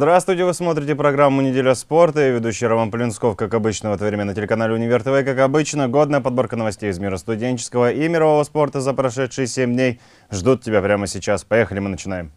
Здравствуйте, вы смотрите программу «Неделя спорта». Я ведущий Роман Полинсков, как обычно, в это время на телеканале «Универ ТВ». Как обычно, годная подборка новостей из мира студенческого и мирового спорта за прошедшие 7 дней ждут тебя прямо сейчас. Поехали, мы начинаем.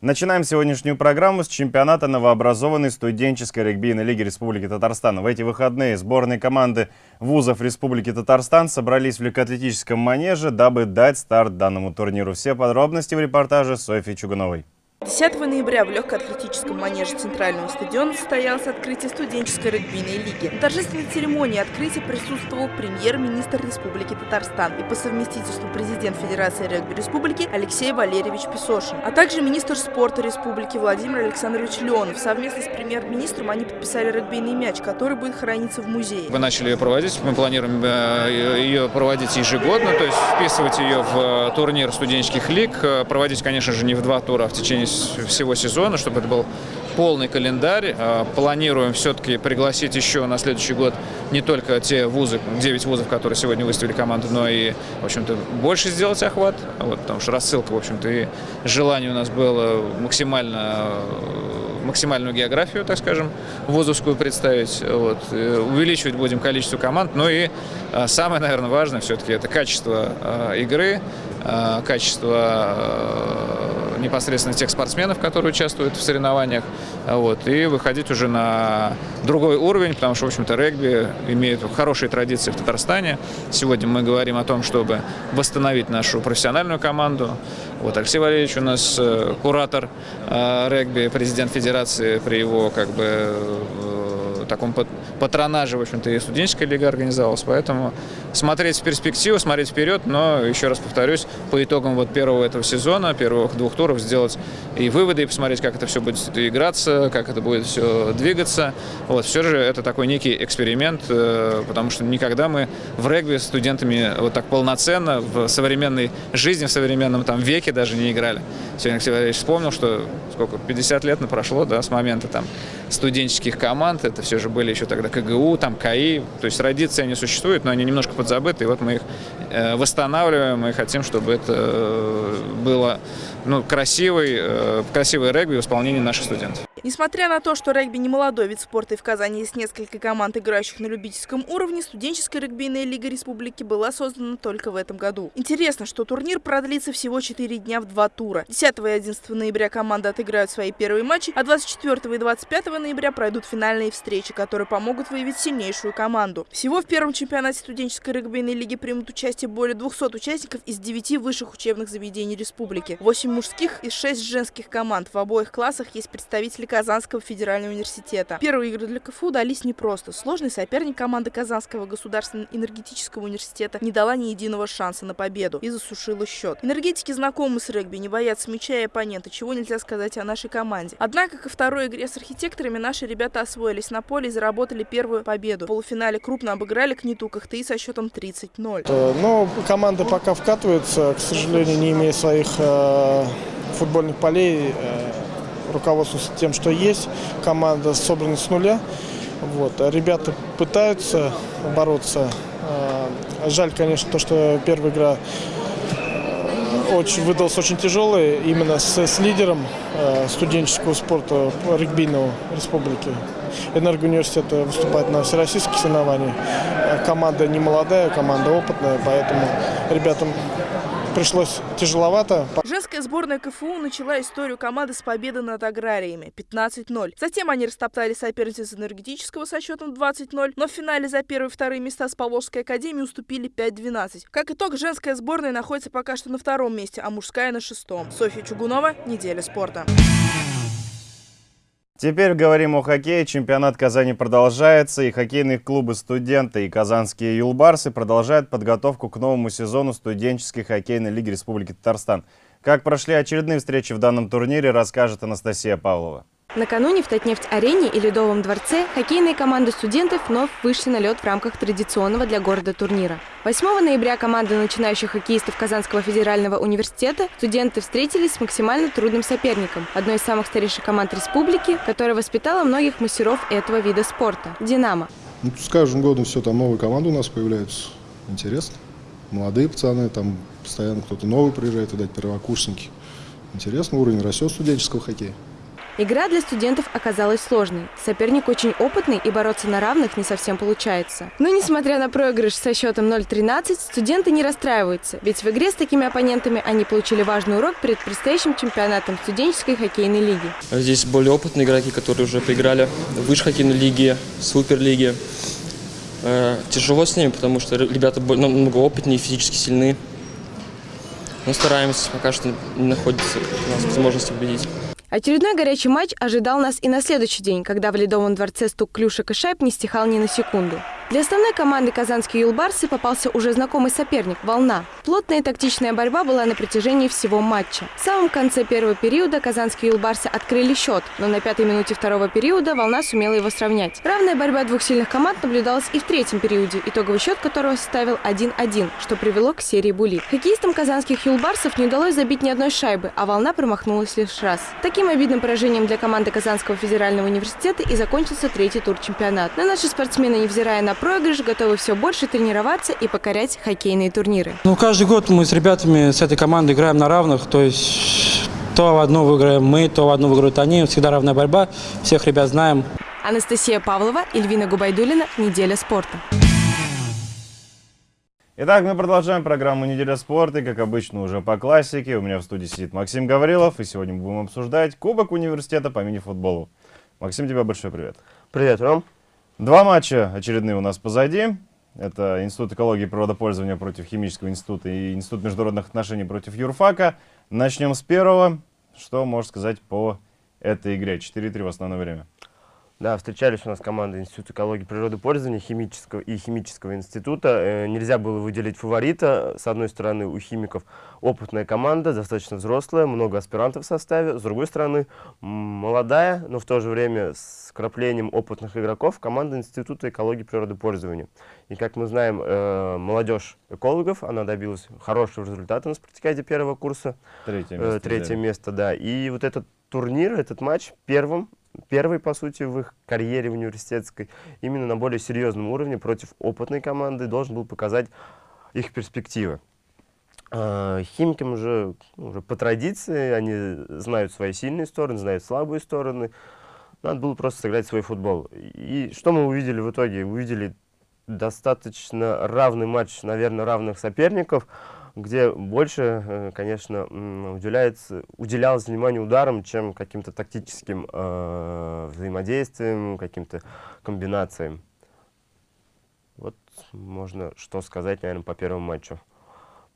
Начинаем сегодняшнюю программу с чемпионата новообразованной студенческой регбийной лиги Республики Татарстан. В эти выходные сборные команды вузов Республики Татарстан собрались в легкоатлетическом манеже, дабы дать старт данному турниру. Все подробности в репортаже Софьи Чугуновой. 10 ноября в легкоатлетическом манеже Центрального стадиона состоялось открытие студенческой регбийной лиги. На торжественной церемонии открытия присутствовал премьер-министр Республики Татарстан и по совместительству президент Федерации регби Республики Алексей Валерьевич Песошин, а также министр спорта Республики Владимир Александрович Леонов. Совместно с премьер-министром они подписали регбийный мяч, который будет храниться в музее. Мы начали ее проводить, мы планируем э, ее проводить ежегодно, то есть вписывать ее в э, турнир студенческих лиг, э, проводить, конечно же, не в два тура, а в течение всего сезона, чтобы это был полный календарь. А, планируем все-таки пригласить еще на следующий год не только те вузы, 9 вузов, которые сегодня выставили команду, но и, в общем-то, больше сделать охват, вот, потому что рассылка, в общем-то, и желание у нас было максимально максимальную географию, так скажем, вузовскую представить. Вот. Увеличивать будем количество команд. Ну и а, самое, наверное, важное все-таки это качество а, игры, качество непосредственно тех спортсменов, которые участвуют в соревнованиях, вот, и выходить уже на другой уровень, потому что, в общем-то, регби имеет хорошие традиции в Татарстане. Сегодня мы говорим о том, чтобы восстановить нашу профессиональную команду. Вот Алексей Валерьевич у нас э, куратор э, регби, президент федерации при его как бы таком патронаже, в общем-то, и студенческая лига организовалась. Поэтому смотреть в перспективу, смотреть вперед, но, еще раз повторюсь, по итогам вот первого этого сезона, первых двух туров сделать и выводы, и посмотреть, как это все будет играться, как это будет все двигаться. Вот, все же это такой некий эксперимент, э, потому что никогда мы в регби с студентами вот так полноценно в современной жизни, в современном там веке даже не играли. Сегодня Алексей Валерьевич вспомнил, что сколько, 50 лет прошло, да, с момента там студенческих команд, это все же были еще тогда КГУ, там КАИ, то есть традиции они существуют, но они немножко подзабыты, и вот мы их э, восстанавливаем и хотим, чтобы это э, было ну, красивый, э, красивый регби в исполнении наших студентов. Несмотря на то, что регби не молодой вид спорта и в Казани есть несколько команд, играющих на любительском уровне, студенческая регбийная лига республики была создана только в этом году. Интересно, что турнир продлится всего 4 дня в два тура. 10 и 11 ноября команды отыграют свои первые матчи, а 24 и 25 ноября пройдут финальные встречи, которые помогут выявить сильнейшую команду. Всего в первом чемпионате студенческой регбийной лиги примут участие более 200 участников из 9 высших учебных заведений республики. 8 мужских и 6 женских команд. В обоих классах есть представители Казанского федерального университета. Первые игры для КФУ дались непросто. Сложный соперник команды Казанского государственного энергетического университета не дала ни единого шанса на победу и засушила счет. Энергетики знакомы с регби, не боятся мяча и оппонента, чего нельзя сказать о нашей команде. Однако ко второй игре с архитекторами наши ребята освоились на поле и заработали первую победу. В полуфинале крупно обыграли Книту Кахты со счетом 30-0. Э, но команда пока вкатывается, к сожалению, не имея своих э, футбольных полей. Руководствуются тем, что есть. Команда собрана с нуля. Вот. Ребята пытаются бороться. А, жаль, конечно, то, что первая игра э, очень, выдалась очень тяжелая именно с, с лидером э, студенческого спорта регбийного республики. Энергоуниверситета выступает на всероссийских соревнованиях. Команда не молодая, команда опытная, поэтому ребятам пришлось тяжеловато. Женская сборная КФУ начала историю команды с победы над аграриями 15-0. Затем они растоптали соперниц энергетического со счетом 20-0, но в финале за первые и вторые места с Поволжской академией уступили 5-12. Как итог, женская сборная находится пока что на втором месте, а мужская на шестом. Софья Чугунова, Неделя спорта. Теперь говорим о хоккее. Чемпионат Казани продолжается, и хоккейные клубы «Студенты» и «Казанские юлбарсы» продолжают подготовку к новому сезону студенческой хоккейной лиги Республики Татарстан. Как прошли очередные встречи в данном турнире, расскажет Анастасия Павлова. Накануне в Татнефть-арене и Ледовом дворце хоккейные команды студентов вновь вышли на лед в рамках традиционного для города турнира. 8 ноября команды начинающих хоккеистов Казанского федерального университета студенты встретились с максимально трудным соперником, одной из самых старейших команд республики, которая воспитала многих мастеров этого вида спорта – «Динамо». Ну, с каждым годом все там новые команды у нас появляются. Интересно. Молодые пацаны, там постоянно кто-то новый приезжает, видать, первокурсники. Интересно, уровень растет студенческого хоккея. Игра для студентов оказалась сложной. Соперник очень опытный и бороться на равных не совсем получается. Но несмотря на проигрыш со счетом 0-13, студенты не расстраиваются, ведь в игре с такими оппонентами они получили важный урок перед предстоящим чемпионатом студенческой хоккейной лиги. Здесь более опытные игроки, которые уже поиграли в высшей хоккейной лиге, суперлиге. Э, Тяжело с ними, потому что ребята бо- намного опытнее, физически сильны. Но стараемся, пока что не находится у нас возможность победить. Очередной горячий матч ожидал нас и на следующий день, когда в Ледовом дворце стук клюшек и шайб не стихал ни на секунду. Для основной команды казанские юлбарсы попался уже знакомый соперник – «Волна». Плотная и тактичная борьба была на протяжении всего матча. В самом конце первого периода казанские юлбарсы открыли счет, но на пятой минуте второго периода «Волна» сумела его сравнять. Равная борьба двух сильных команд наблюдалась и в третьем периоде, итоговый счет которого составил 1-1, что привело к серии булит. Хоккеистам казанских юлбарсов не удалось забить ни одной шайбы, а «Волна» промахнулась лишь раз. Таким обидным поражением для команды Казанского федерального университета и закончился третий тур чемпионата. Но наши спортсмены, невзирая на проигрыш, готовы все больше тренироваться и покорять хоккейные турниры. Ну, год мы с ребятами с этой командой играем на равных, то есть то в одну выиграем мы, то в одну выиграют они. Всегда равная борьба, всех ребят знаем. Анастасия Павлова, Эльвина Губайдулина. Неделя спорта. Итак, мы продолжаем программу «Неделя спорта». И, как обычно, уже по классике. У меня в студии сидит Максим Гаврилов. И сегодня мы будем обсуждать Кубок университета по мини-футболу. Максим, тебе большой привет. Привет, Ром. Два матча очередные у нас позади. Это Институт экологии и природопользования против Химического института и Институт международных отношений против юрфака. Начнем с первого. Что можешь сказать по этой игре? 4-3 в основное время. Да, встречались у нас команды Института экологии и природопользования химического и химического института. Э, нельзя было выделить фаворита. С одной стороны, у химиков опытная команда, достаточно взрослая, много аспирантов в составе. С другой стороны, молодая, но в то же время с краплением опытных игроков команда Института экологии и природопользования. И как мы знаем, э, молодежь экологов, она добилась хорошего результата на спартакиаде первого курса. Третье Э, место. Третье взяли. место, да. И вот этот турнир, этот матч первым, первый, по сути, в их карьере университетской, именно на более серьезном уровне против опытной команды должен был показать их перспективы. А, Химикам уже, уже по традиции, они знают свои сильные стороны, знают слабые стороны. Надо было просто сыграть свой футбол. И что мы увидели в итоге? Увидели достаточно равный матч, наверное, равных соперников, где больше, э, конечно, уделяется, уделялось внимание ударам, чем каким-то тактическим э, взаимодействием, каким-то комбинациям. Вот можно что сказать, наверное, по первому матчу.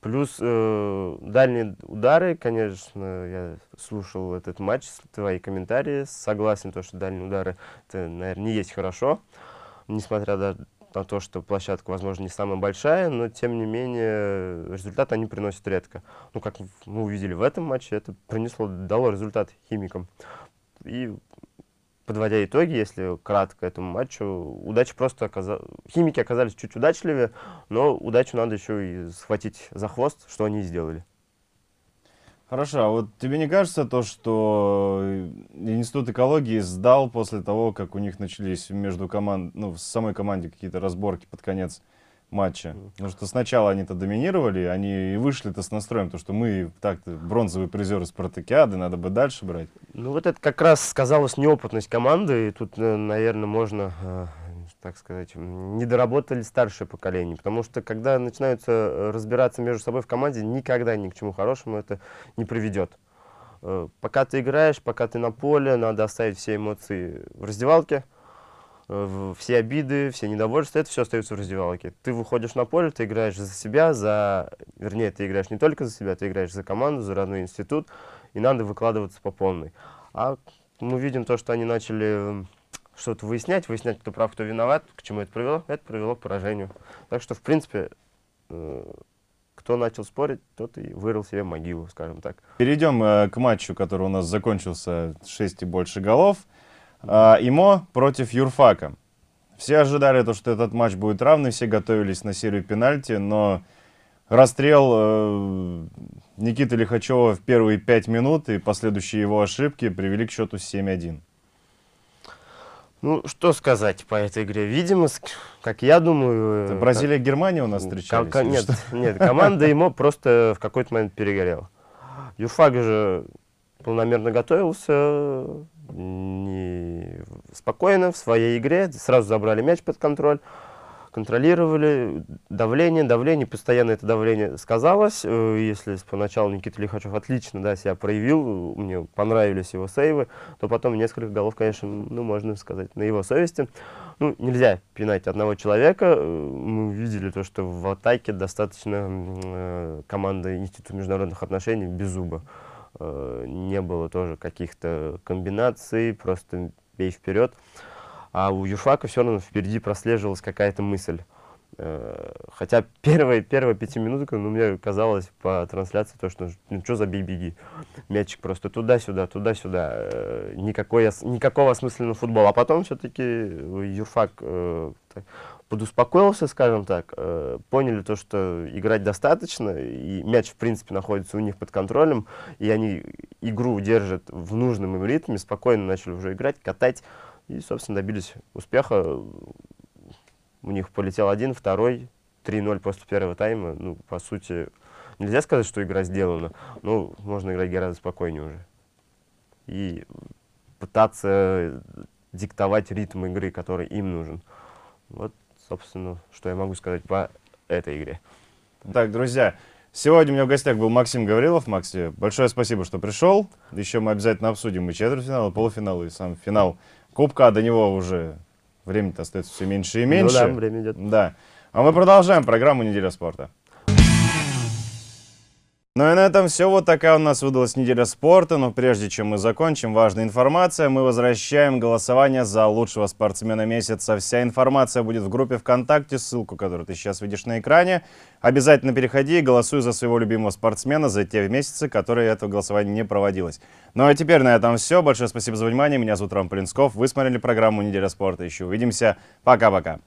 Плюс э, дальние удары, конечно, я слушал этот матч, твои комментарии, согласен, то, что дальние удары, это, наверное, не есть хорошо, несмотря даже на то, что площадка, возможно, не самая большая, но, тем не менее, результат они приносят редко. Ну, как мы увидели в этом матче, это принесло, дало результат химикам. И подводя итоги, если кратко этому матчу, удача просто оказалась... Химики оказались чуть удачливее, но удачу надо еще и схватить за хвост, что они и сделали. Хорошо, а вот тебе не кажется то, что Институт экологии сдал после того, как у них начались между команд, ну, в самой команде какие-то разборки под конец матча? Потому что сначала они-то доминировали, они и вышли-то с настроем, то, что мы так-то бронзовые призеры спартакиады, надо бы дальше брать. Ну вот это как раз сказалась неопытность команды, и тут, э, наверное, можно, э, так сказать, м, не доработали старшее поколение, потому что когда начинаются э, разбираться между собой в команде, никогда ни к чему хорошему это не приведет. Э, Пока ты играешь, пока ты на поле, надо оставить все эмоции в раздевалке, э, все обиды, все недовольства, это все остается в раздевалке. Ты выходишь на поле, ты играешь за себя, за... Вернее, ты играешь не только за себя, ты играешь за команду, за родной институт, и надо выкладываться по полной. А мы видим то, что они начали что-то выяснять, выяснять, кто прав, кто виноват, к чему это привело, это привело к поражению. Так что, в принципе, э, кто начал спорить, тот и вырыл себе могилу, скажем так. Перейдем э, к матчу, который у нас закончился 6 и больше голов. А, ИМО против Юрфака. Все ожидали, то, что этот матч будет равный, все готовились на серию пенальти, но расстрел э, Никиты Лихачева в первые 5 минут и последующие его ошибки привели к счету 7-1. Ну, что сказать по этой игре? Видимо, как я думаю... Это э, Бразилия и Германия у нас встречались? ко- нет, нет, команда ему просто в какой-то момент перегорела. Юрфак же Планомерно готовился, не спокойно в своей игре, сразу забрали мяч под контроль, контролировали давление, давление, постоянно это давление сказалось. Э, Если поначалу Никита Лихачев отлично да, себя проявил, мне понравились его сейвы, то потом несколько голов, конечно, ну, можно сказать, на его совести. Ну, нельзя пинать одного человека. Э, Мы увидели то, что в атаке достаточно э, команда Института международных отношений без зуба. Э, Не было тоже каких-то комбинаций, просто бей вперед. А у Юфака все равно впереди прослеживалась какая-то мысль. Э, Хотя первые, первая пятиминутка, ну, мне казалось по трансляции, то, что ну, что за бей-беги. Мячик просто туда-сюда, туда-сюда. Э, Никакой, никакого осмысленного футбола. А потом все-таки Юрфак э, так подуспокоился, скажем так, э, поняли то, что играть достаточно, и мяч, в принципе, находится у них под контролем, и они игру держат в нужном им ритме, спокойно начали уже играть, катать, и, собственно, добились успеха. У них полетел один, второй, 3-0 после первого тайма. Ну, по сути, нельзя сказать, что игра сделана, но можно играть гораздо спокойнее уже. И пытаться диктовать ритм игры, который им нужен. Вот, собственно, что я могу сказать по этой игре. Так, друзья, сегодня у меня в гостях был Максим Гаврилов. Макси, большое спасибо, что пришел. Еще мы обязательно обсудим и четвертьфинал, и полуфинал, и сам финал Кубка. А до него уже времени-то остается все меньше и меньше. Ну да, время идет. Да. А мы продолжаем программу «Неделя спорта». Ну и на этом все. Вот такая у нас выдалась неделя спорта. Но прежде чем мы закончим, важная информация. Мы возвращаем голосование за лучшего спортсмена месяца. Вся информация будет в группе ВКонтакте, ссылку, которую ты сейчас видишь на экране. Обязательно переходи и голосуй за своего любимого спортсмена за те месяцы, которые этого голосования не проводилось. Ну а теперь на этом все. Большое спасибо за внимание. Меня зовут Рам Полинсков. Вы смотрели программу «Неделя спорта». Еще увидимся. Пока-пока.